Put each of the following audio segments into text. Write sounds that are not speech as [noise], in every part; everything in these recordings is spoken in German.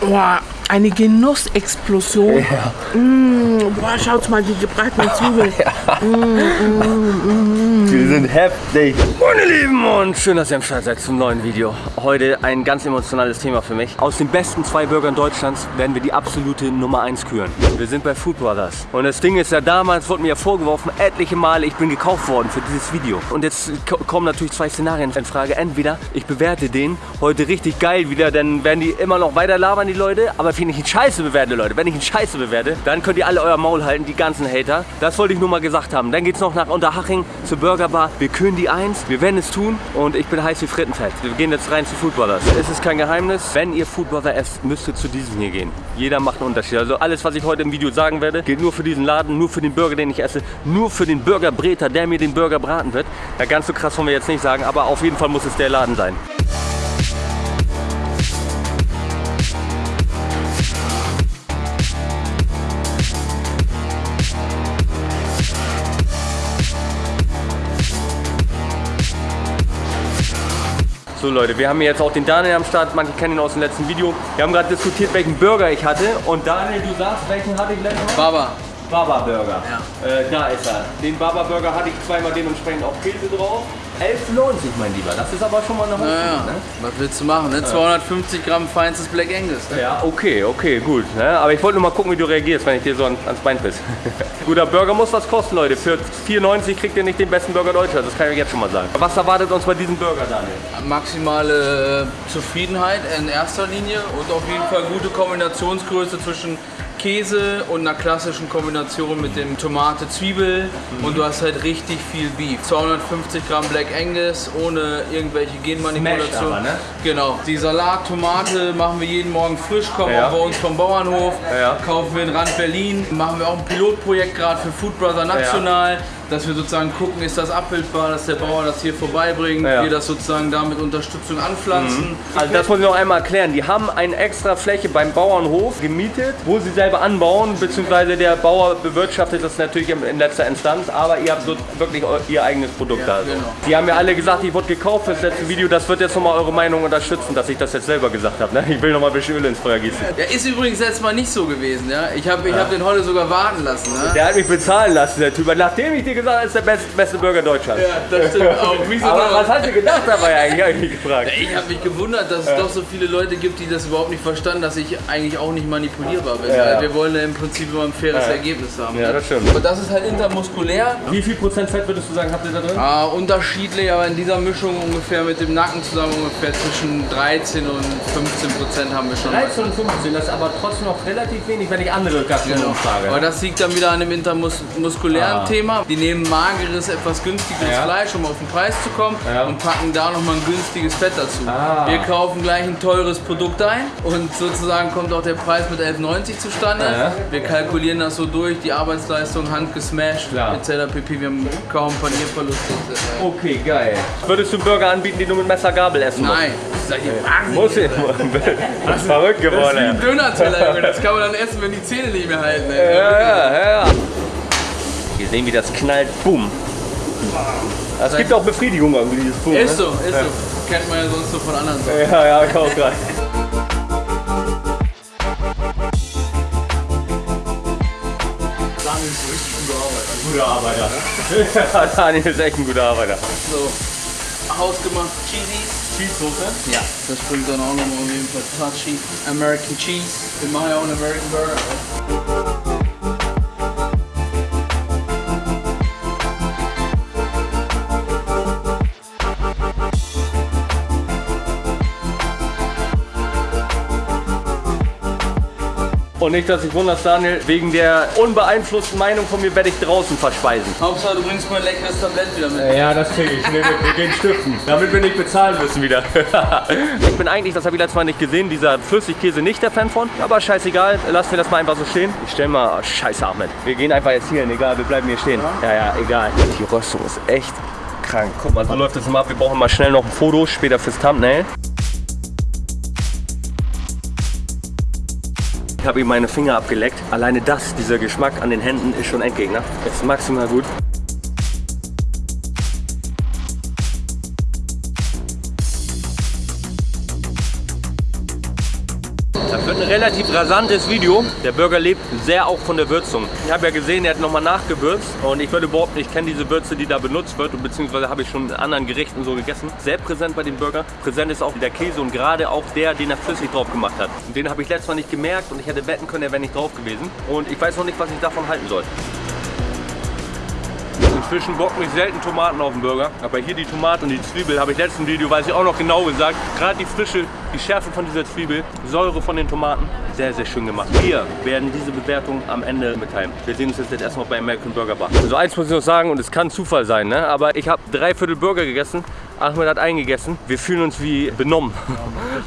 Boah, eine Genussexplosion. Ja. Mm, boah, schaut mal, die gebratenen [laughs] Zwiebeln. Die sind heftig. Meine Lieben und schön, dass ihr am Start seid zum neuen Video. Heute ein ganz emotionales Thema für mich. Aus den besten zwei Burgern Deutschlands werden wir die absolute Nummer 1 küren. Wir sind bei Food Brothers. Und das Ding ist ja, damals wurde mir ja vorgeworfen, etliche Male, ich bin gekauft worden für dieses Video. Und jetzt ko- kommen natürlich zwei Szenarien in Frage. Entweder ich bewerte den heute richtig geil wieder, dann werden die immer noch weiter labern, die Leute. Aber ich ihn scheiße bewerte, Leute, wenn ich ihn scheiße bewerte, dann könnt ihr alle euer Maul halten, die ganzen Hater. Das wollte ich nur mal gesagt haben. Dann geht's noch nach Unterhaching zur Burgerbar. Wir küren die eins, wir werden es tun und ich bin heiß wie Frittenfett. Wir gehen jetzt rein zu Food Brothers. Es ist kein Geheimnis, wenn ihr Food Brother esst, müsst ihr zu diesem hier gehen. Jeder macht einen Unterschied. Also alles, was ich heute im Video sagen werde, gilt nur für diesen Laden, nur für den Burger, den ich esse, nur für den Burgerbreter, der mir den Burger braten wird. Ja, ganz so krass wollen wir jetzt nicht sagen, aber auf jeden Fall muss es der Laden sein. So Leute, wir haben hier jetzt auch den Daniel am Start, manche kennen ihn aus dem letzten Video. Wir haben gerade diskutiert, welchen Burger ich hatte und Daniel, du sagst, welchen hatte ich letztes Mal? Baba. Baba Burger. Ja. Äh, da ist er. Den Baba Burger hatte ich zweimal dementsprechend auch Käse drauf. 11,90 mein Lieber, das ist aber schon mal eine Hochzeit, Ja, ne? was willst du machen? Ne? 250 Gramm feinstes Black Angus. Ne? Ja, okay, okay, gut. Ne? Aber ich wollte nur mal gucken, wie du reagierst, wenn ich dir so an, ans Bein piss. [laughs] Guter Burger muss was kosten, Leute. Für 4,90 kriegt ihr nicht den besten Burger Deutschlands, das kann ich euch jetzt schon mal sagen. Was erwartet uns bei diesem Burger, Daniel? Maximale äh, Zufriedenheit in erster Linie und auf jeden Fall gute Kombinationsgröße zwischen Käse und einer klassischen Kombination mit dem Tomate, Zwiebel und du hast halt richtig viel Beef. 250 Gramm Black Angus ohne irgendwelche Genmanipulation. Aber, ne? Genau. Die Salat, Tomate machen wir jeden Morgen frisch, kommen Ja. auch bei uns vom Bauernhof, Ja. kaufen wir in Rand Berlin, machen wir auch ein Pilotprojekt gerade für Food Brother National, dass wir sozusagen gucken, ist das abbildbar, dass der Bauer das hier vorbeibringt, Ja. wir das sozusagen damit Unterstützung anpflanzen. Also das muss ich noch einmal erklären. Die haben eine extra Fläche beim Bauernhof gemietet, wo sie selber anbauen, beziehungsweise der Bauer bewirtschaftet das natürlich in letzter Instanz, aber ihr habt so wirklich ihr eigenes Produkt Ja, da. Also. genau. Die haben ja alle gesagt, ich wurde gekauft für das letzte Video. Das wird jetzt nochmal eure Meinung unterstützen, dass ich das jetzt selber gesagt habe. Ne? Ich will nochmal ein bisschen Öl ins Feuer gießen. Ja, ist übrigens letztes Mal nicht so gewesen, ja. Ich habe ich hab den heute sogar warten lassen, ne? Der hat mich bezahlen lassen, der Typ. Nachdem ich dir gesagt habe, ist der beste, beste Burger Deutschlands. Ja, das stimmt auch. Doch? was hast du gedacht dabei eigentlich, hab ich mich gefragt. Ich habe mich gewundert, dass es doch so viele Leute gibt, die das überhaupt nicht verstanden, dass ich eigentlich auch nicht manipulierbar bin. Ja, weil ja. Wir wollen ja im Prinzip immer ein faires Ergebnis haben. Ja, das stimmt. Aber das ist halt intermuskulär. Wie viel Prozent Fett würdest du sagen, habt ihr da drin? Ah, unterschiedlich, aber in dieser Mischung ungefähr mit dem Nacken zusammen ungefähr zwischen 13 und 15 Prozent haben wir schon. 13 und 15, das ist aber trotzdem noch relativ wenig, wenn ich andere Gastronomen Genau. frage. Aber das liegt dann wieder an dem intermuskulären Ah. Thema. Die nehmen mageres, etwas günstigeres Ja. Fleisch, um auf den Preis zu kommen Ja. und packen da nochmal ein günstiges Fett dazu. Ah. Wir kaufen gleich ein teures Produkt ein und sozusagen kommt auch der Preis mit 11,90 zustande. Ja. Wir kalkulieren das so durch, die Arbeitsleistung handgesmashed Klar. etc. pp. Wir haben kaum Panierverluste. Okay, geil. Würdest du einen Burger anbieten, den du mit Messer Gabel essen musst? Nein, seid ihr wahnsinnig? Muss ich. Das ist verrückt Das ist wie geworden. ein Döner-Teller, Junge. Das kann man dann essen, wenn die Zähne nicht mehr halten. ey. Ja, ja, ja. Wir sehen, wie das knallt. Boom. Es gibt auch Befriedigung irgendwie, dieses Boom. Ist ne? so, ist so. Kennt man ja sonst so von anderen Sachen. Ja, ja, ich auch gerade. Guter Arbeiter. Ja, [laughs] Daniel ist echt ein guter Arbeiter. So, hausgemacht Cheesies. Cheesesoße? Ja. Das bringt dann auch nochmal auf jeden Fall touchy. American Cheese. Wir machen ja auch einen American Burger. Und nicht, dass ich wunderst, Daniel, wegen der unbeeinflussten Meinung von mir werde ich draußen verspeisen. Hauptsache du bringst mir ein leckeres Tablett wieder mit. Ja, das kriege ich. Nee, wir gehen stiften. Damit wir nicht bezahlen müssen wieder. [laughs] ich bin eigentlich, das habe ich letztes Mal nicht gesehen, dieser Flüssigkäse nicht der Fan von. Aber scheißegal, lassen wir das mal einfach so stehen. Ich stelle mal, oh, scheiße Ahmed. Wir gehen einfach jetzt hier hin, egal, wir bleiben hier stehen. Ja, ja, egal. Die Röstung ist echt krank. Guck mal, so läuft das immer ab. Wir brauchen mal schnell noch ein Foto, später fürs Thumbnail. Ich habe ihm meine Finger abgeleckt. Alleine das, dieser Geschmack an den Händen ist schon Endgegner. Ist maximal gut. Das wird eine relativ rasantes Video. Der Burger lebt sehr auch von der Würzung. Ich habe ja gesehen, er hat nochmal nachgewürzt und ich würde überhaupt nicht kennen diese Würze, die da benutzt wird und beziehungsweise habe ich schon in anderen Gerichten so gegessen. Sehr präsent bei dem Burger. Präsent ist auch der Käse und gerade auch der, den er flüssig drauf gemacht hat. Den habe ich letztes Mal nicht gemerkt und ich hätte wetten können, er wäre nicht drauf gewesen. Und ich weiß noch nicht, was ich davon halten soll. Inzwischen bock mich selten Tomaten auf den Burger. Aber hier die Tomate und die Zwiebel habe ich letzten Video, weiß ich auch noch genau gesagt. Gerade die frische, die Schärfe von dieser Zwiebel, Säure von den Tomaten, sehr, sehr schön gemacht. Wir werden diese Bewertung am Ende mitteilen. Wir sehen uns jetzt erstmal bei American Burger Bar. Also eins muss ich noch sagen, und es kann Zufall sein, ne? aber ich habe drei Viertel Burger gegessen. Ahmed hat eingegessen. Wir fühlen uns wie benommen. [laughs]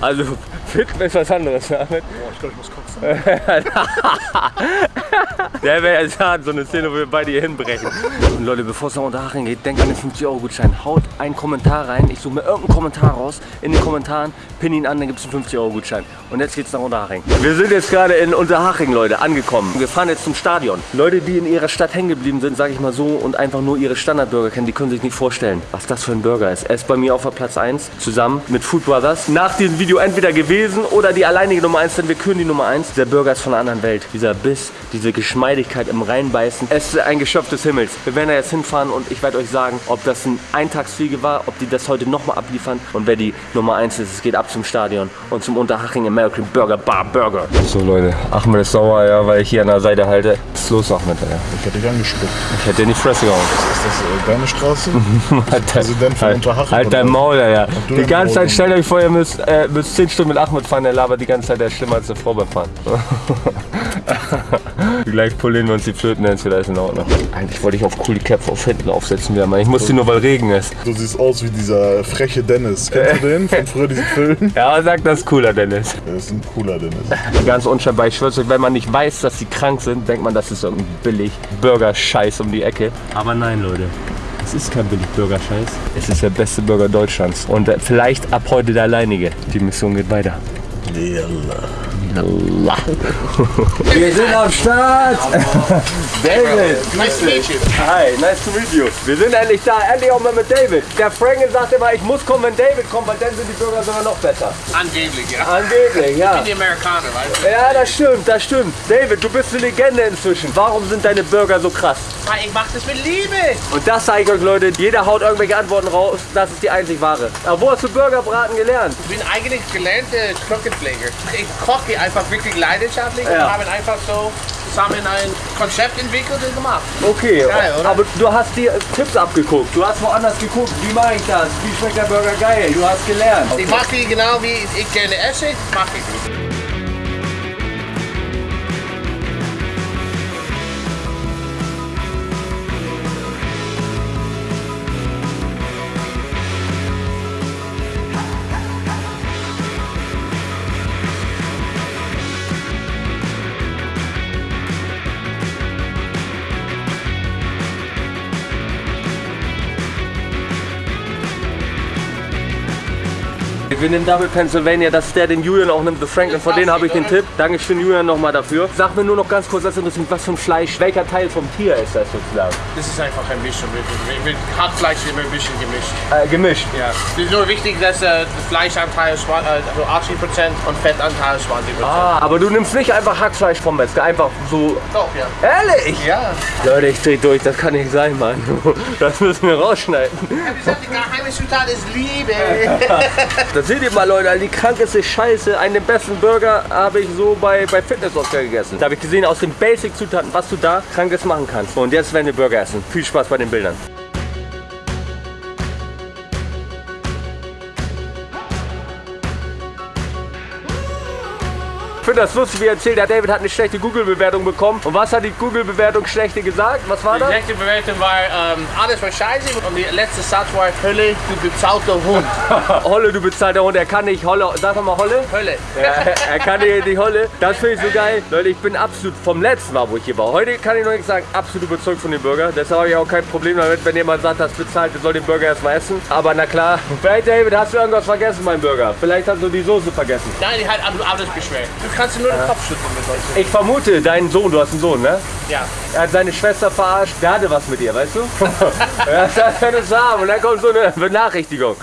Also fit ist was anderes, ne, Ahmed. Boah, ich glaube, ich muss kotzen. [laughs] Der wäre ja so eine Szene, wo wir beide hier hinbrechen. Und Leute, bevor es nach Unterhaching geht, denkt an den 50 Euro Gutschein. Haut einen Kommentar rein. Ich suche mir irgendeinen Kommentar raus. In den Kommentaren pin ihn an, dann gibt es einen 50 Euro Gutschein. Und jetzt geht's nach Unterhaching. Wir sind jetzt gerade in Unterhaching, Leute, angekommen. Wir fahren jetzt zum Stadion. Leute, die in ihrer Stadt hängen geblieben sind, sage ich mal so, und einfach nur ihre Standardburger kennen, die können sich nicht vorstellen, was das für ein Burger ist. Er ist bei mir auf der Platz 1 zusammen mit Food Brothers. Nach diesem Video entweder gewesen oder die alleinige Nummer 1, denn wir küren die Nummer 1. Der Burger ist von einer anderen Welt. Dieser Biss, diese Geschmeidigkeit im Reinbeißen. Es ist ein Geschöpf des Himmels. Wir werden da jetzt hinfahren und ich werde euch sagen, ob das ein Eintagsfliege war, ob die das heute nochmal abliefern und wer die Nummer 1 ist. Es geht ab zum Stadion und zum Unterhaching American Burger Bar Burger. So Leute, Ahmed ist sauer, ja, weil ich hier an der Seite halte. Was ist los, Ahmed? Ja. Ich hätte dich angespuckt. Ich hätte in die Fresse gehauen. Ist das äh, deine Straße? [laughs] Halt Präsident von halt, Unterhaching, halt dein? Maul, ja, Die ganze Maul. Zeit, stellt euch vor, ihr müsst, äh, müsst 10 Stunden mit Ahmed fahren, der labert die ganze Zeit, der ist schlimmer als eine Frau beim Fahren. [laughs] [laughs] Gleich polieren wir uns die Flöten, dann ist wieder alles in Ordnung. Eigentlich wollte ich auf cool die Köpfe auf hinten aufsetzen wieder mal. Ich musste nur, weil Regen ist. Du siehst aus wie dieser freche Dennis. Kennst du den von früher, diesen Film? [laughs] Ja, sag das cooler, Dennis. Der ist ein cooler Dennis. Ganz unscheinbar. Ich schwör's euch, wenn man nicht weiß, dass sie krank sind, denkt man, das ist irgendein billig Burger-Scheiß um die Ecke. Aber nein, Leute. Es ist kein billig Burger-Scheiß. Es ist der beste Burger Deutschlands. Und äh, vielleicht ab heute der alleinige. Die Mission geht weiter. Yalla. Wir sind am Start! David! Nice to meet you. Hi, nice to meet you. Wir sind endlich da, endlich auch mal mit David. Der Frankel sagt immer, ich muss kommen, wenn David kommt, weil dann sind die Burger sogar noch besser. Angeblich, ja. Angeblich, ja. Die Amerikaner, weißt du? Ja, das stimmt, das stimmt. David, du bist eine Legende inzwischen. Warum sind deine Burger so krass? Weil ich mach das mit Liebe. Und das zeige ich euch, Leute. Jeder haut irgendwelche Antworten raus. Das ist die einzig wahre. Aber wo hast du Burgerbraten gelernt? Ich bin eigentlich gelernter Krankenpfleger. Ich koche einfach wirklich leidenschaftlich Ja. und habe einfach so zusammen ein Konzept entwickelt und gemacht. Okay, Geil, aber du hast dir Tipps abgeguckt. Du hast woanders geguckt. Wie mache ich das? Wie schmeckt der Burger geil? Du hast gelernt. Ich mache die genau wie ich gerne esse, mache ich. Wir nehmen Double Pennsylvania, das ist der, den Julian auch nimmt, The Franklin. Von denen habe ich den Tipp. Dankeschön, Julian, nochmal dafür. Sag mir nur noch ganz kurz, das interessiert mich, was für ein Fleisch, welcher Teil vom Tier ist das sozusagen? Das ist einfach ein Mischung. Mit, mit Hackfleisch ist immer ein bisschen gemischt. Äh, gemischt. Ja. Es ist nur wichtig, dass äh, das Fleischanteil äh, so 80% und Fettanteil ist 20%. Ah, aber du nimmst nicht einfach Hackfleisch vom Metzger, einfach so. Doch, ja. Ehrlich? Ja. Leute, ich dreh durch, das kann nicht sein, Mann. [laughs] Das müssen wir rausschneiden. Ich habe gesagt, die geheime Zutat ist Liebe. [laughs] [laughs] Das seht ihr mal, Leute, die krankeste Scheiße. Einen der besten Burger habe ich so bei, bei Fitness Oscar gegessen. Da habe ich gesehen, aus den Basic-Zutaten, was du da krankes machen kannst. Und jetzt werden wir Burger essen. Viel Spaß bei den Bildern. Finde das lustig, wie er erzählt, der David hat eine schlechte Google-Bewertung bekommen. Und was hat die Google-Bewertung schlechte gesagt? Was war Die das? letzte Bewertung war, ähm, alles war scheiße und der letzte Satz war, Hölle, du bezahlter Hund. [laughs] Holle, du bezahlter Hund, er kann nicht Holle. Sag doch mal Holle. Hölle. Ja, er kann hier die Holle. Das finde ich so geil. Leute, ich bin absolut vom letzten Mal, wo ich hier war. Heute kann ich noch nicht sagen, absolut überzeugt von dem Burger. Deshalb habe ich auch kein Problem damit, wenn jemand sagt, das bezahlt, soll den Burger erstmal essen. Aber na klar. Vielleicht, David, hast du irgendwas vergessen, mein Burger? Vielleicht hast du die Soße vergessen. Nein, die hat alles beschwert. Du kannst nur den Kopf schütteln mit heute. Ich vermute, dein Sohn, du hast einen Sohn, ne? Ja. Er hat seine Schwester verarscht. Der hatte was mit ihr, weißt du? [laughs] das kann es haben. Und dann kommt so eine Benachrichtigung.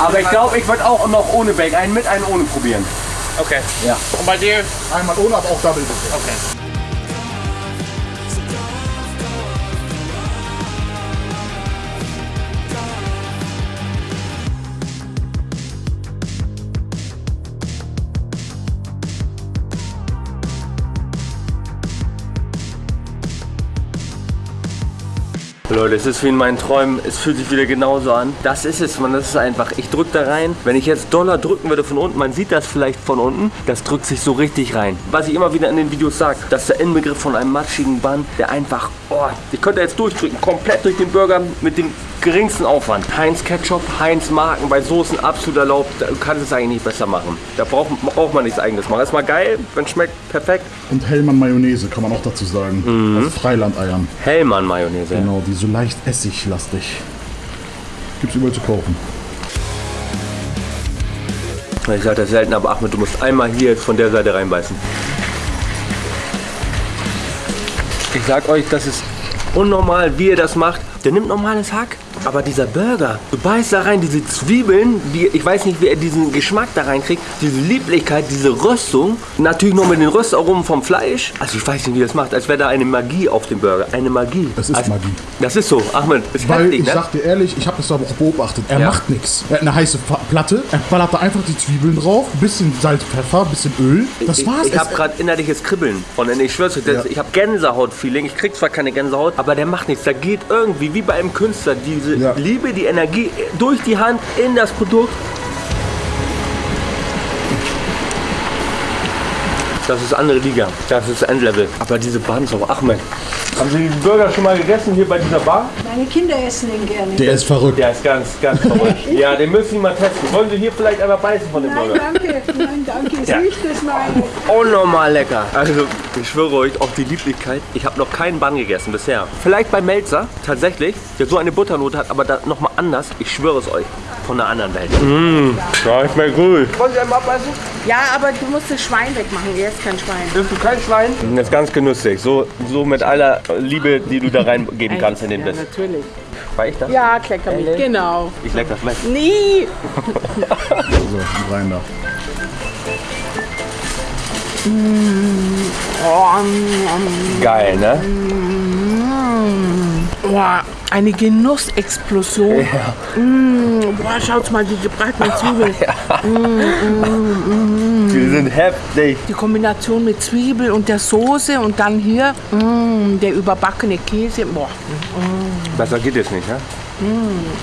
Aber ich glaube, ich würde auch noch ohne Bacon, einen mit, einen ohne probieren. Okay. Ja. Und bei dir? Einmal ohne, aber auch Double bitte. Okay. Leute, es ist wie in meinen Träumen, es fühlt sich wieder genauso an. Das ist es, man, das ist einfach. Ich drücke da rein. Wenn ich jetzt Dollar drücken würde von unten, man sieht das vielleicht von unten, das drückt sich so richtig rein. Was ich immer wieder in den Videos sage, das ist der Inbegriff von einem matschigen Bann, der einfach, oh, ich könnte jetzt durchdrücken, komplett durch den Burger mit dem geringsten Aufwand. Heinz Ketchup, Heinz Marken, bei Soßen absolut erlaubt, da kannst du es eigentlich nicht besser machen. Da braucht, braucht man nichts eigenes machen. Das ist mal geil, wenn es schmeckt, perfekt. Und Hellmann Mayonnaise kann man auch dazu sagen. Mhm. Aus Freilandeiern. Hellmann Mayonnaise. Genau, die so leicht essiglastig. Gibt's überall zu kaufen. Ich sage das selten, aber Ahmed, du musst einmal hier von der Seite reinbeißen. Ich sag euch, das ist unnormal, wie ihr das macht. Der nimmt normales Hack, aber dieser Burger, du beißt da rein, diese Zwiebeln, die, ich weiß nicht, wie er diesen Geschmack da reinkriegt, diese Lieblichkeit, diese Röstung, natürlich noch mit den Röstaromen vom Fleisch. Also ich weiß nicht, wie er das macht, als wäre da eine Magie auf dem Burger, eine Magie. Es ist also, Magie. Das ist so, Ahmed, ist Weil heftig, ich ne? sag dir ehrlich, ich habe das aber auch beobachtet. Er Ja. macht nichts. Er hat eine heiße Platte, er ballert da einfach die Zwiebeln drauf, bisschen Salz, Pfeffer, bisschen Öl. Das war's. Ich, ich habe gerade innerliches Kribbeln von den, ich schwör's euch, das, Ja. ich habe Gänsehaut-Feeling. Ich krieg zwar keine Gänsehaut, aber der macht nichts. Da geht irgendwie, wie bei einem Künstler, diese Ja. Liebe, die Energie durch die Hand in das Produkt. Das ist andere Liga. Das ist Endlevel. Aber diese auch, Ahmed. Haben Sie diesen Burger schon mal gegessen hier bei dieser Bar? Meine Kinder essen den gerne. der ist verrückt. Der ist ganz, ganz verrückt. [laughs] ja, den müssen Sie mal testen. Wollen Sie hier vielleicht einmal beißen von dem Nein, Burger? danke. Nein, danke. Ist Ja. nicht das meine. Unnormal lecker. Also, ich schwöre euch auf die Lieblichkeit. Ich habe noch keinen Bann gegessen bisher. Vielleicht bei Melzer, tatsächlich, der so eine Butternote hat, aber da nochmal anders. Ich schwöre es euch. Von einer anderen Welt. Mmh, ja, ich bin cool. Wollen Sie einmal abbeißen? Ja, aber du musst das Schwein wegmachen. Er ist kein Schwein. Bist du kein Schwein? Das ist ganz genüsslich. So, so mit aller Liebe, die du da reingeben kannst in den ja, Biss. natürlich. War ich das? Ja, Klecker mit. Genau. Ich leck das weg. Nie. So, rein da. Geil, ne? Boah, eine Genussexplosion. Mm, boah, schaut mal, die gebratenen Zwiebeln. [laughs] Die sind heftig. Die Kombination mit Zwiebel und der Soße und dann hier mm, der überbackene Käse. Boah, Besser geht es nicht, ne?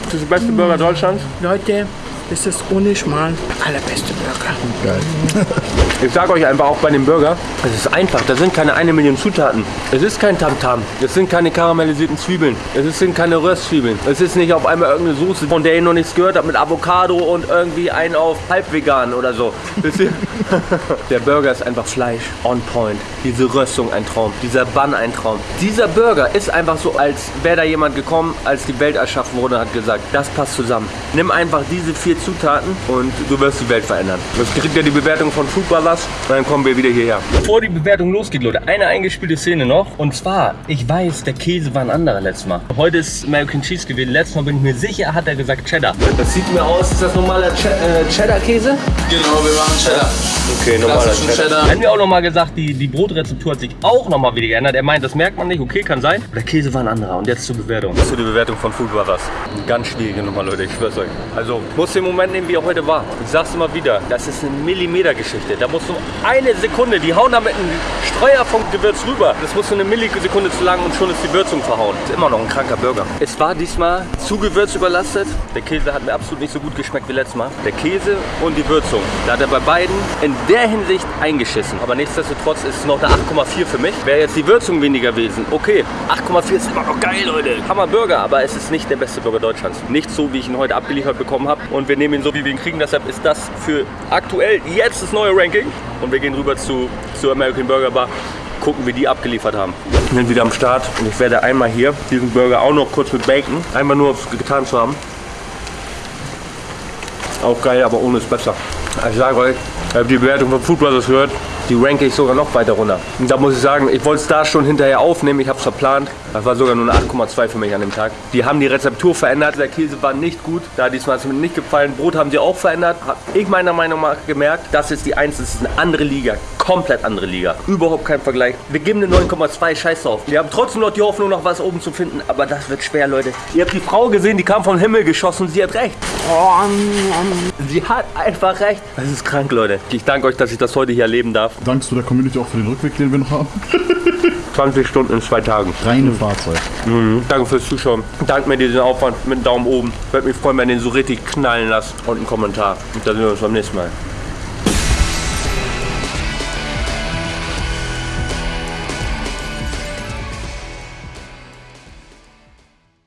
Das ist der beste Burger Deutschlands. Leute, das ist ohne Schmarrn der allerbeste Burger. Geil. [laughs] Ich sage euch einfach auch bei dem Burger, es ist einfach. Da sind keine eine Million Zutaten. Es ist kein Tamtam. Es sind keine karamellisierten Zwiebeln. Es sind keine Röstzwiebeln. Es ist nicht auf einmal irgendeine Soße, von der ihr noch nichts gehört habt, mit Avocado und irgendwie einen auf halbvegan oder so. [laughs] Der Burger ist einfach Fleisch on point. Diese Röstung ein Traum. Dieser Bun ein Traum. Dieser Burger ist einfach so, als wäre da jemand gekommen, als die Welt erschaffen wurde, hat gesagt, das passt zusammen. Nimm einfach diese vier Zutaten und du wirst die Welt verändern. Das kriegt ja die Bewertung von Food Brothers und dann kommen wir wieder hierher. Bevor die Bewertung losgeht, Leute, eine eingespielte Szene noch. Und zwar, ich weiß, der Käse war ein anderer letztes Mal. Heute ist American Cheese gewesen. Letztes Mal bin ich mir sicher, hat er gesagt Cheddar. Das sieht mir aus, ist das normaler Che äh, Cheddar-Käse? Genau, wir machen Cheddar. Okay, normaler Cheddar. Cheddar. Er hat mir auch nochmal gesagt, die, die Brotrezeptur hat sich auch nochmal wieder geändert. Er meint, das merkt man nicht, okay, kann sein. Der Käse war ein anderer. Und jetzt zur Bewertung. Zu der Bewertung von Food Brothers. Ganz schwierige Nummer, Leute, ich schwör's euch. Also, muss den Moment nehmen, wie er heute war. Ich sag's immer wieder, das ist eine Millimeter-Geschichte. Da muss nur eine Sekunde, die hauen da mit einem Streuer vom Gewürz rüber. Das muss nur eine Millisekunde zu lang und schon ist die Würzung verhauen. Ist immer noch ein kranker Burger. Es war diesmal zu Gewürz überlastet. Der Käse hat mir absolut nicht so gut geschmeckt wie letztes Mal. Der Käse und die Würzung. Da hat er bei beiden in der Hinsicht eingeschissen. Aber nichtsdestotrotz ist es noch eine 8,4 für mich. Wäre jetzt die Würzung weniger gewesen. Okay, 8,4 ist immer noch geil, Leute. Hammer Burger, aber es ist nicht der beste Burger Deutschlands. Nicht so, wie ich ihn heute abgeliefert bekommen habe. Und wir nehmen ihn so, wie wir ihn kriegen. Deshalb ist das für aktuell jetzt das neue Ranking. Und wir gehen rüber zu, zur American Burger Bar. Gucken, wie die abgeliefert haben. Wir sind wieder am Start und ich werde einmal hier diesen Burger auch noch kurz mit Bacon, einmal nur getan zu haben. Auch geil, aber ohne ist besser. Ich sage euch, ihr habt die Bewertung von Food Brothers gehört. Die ranke ich sogar noch weiter runter. Und da muss ich sagen, ich wollte es da schon hinterher aufnehmen. Ich habe es verplant. Das war sogar nur eine 8,2 für mich an dem Tag. Die haben die Rezeptur verändert. Der Käse war nicht gut. Da diesmal hat es mir nicht gefallen. Brot haben sie auch verändert. Hab ich meiner Meinung nach gemerkt, das ist die 1, das ist eine andere Liga. Komplett andere Liga. Überhaupt kein Vergleich. Wir geben eine 9,2 Scheiß drauf. Wir haben trotzdem noch die Hoffnung, noch was oben zu finden. Aber das wird schwer, Leute. Ihr habt die Frau gesehen, die kam vom Himmel geschossen. Sie hat recht. Sie hat einfach recht. Das ist krank, Leute. Ich danke euch, dass ich das heute hier erleben darf. Dankst du der Community auch für den Rückweg, den wir noch haben? [laughs] 20 Stunden in zwei Tagen. Reine Fahrzeug. Danke fürs Zuschauen. Danke mir diesen Aufwand mit einem Daumen oben. Würde mich freuen, wenn ihr den so richtig knallen lasst. Und einen Kommentar. Und dann sehen wir uns beim nächsten Mal.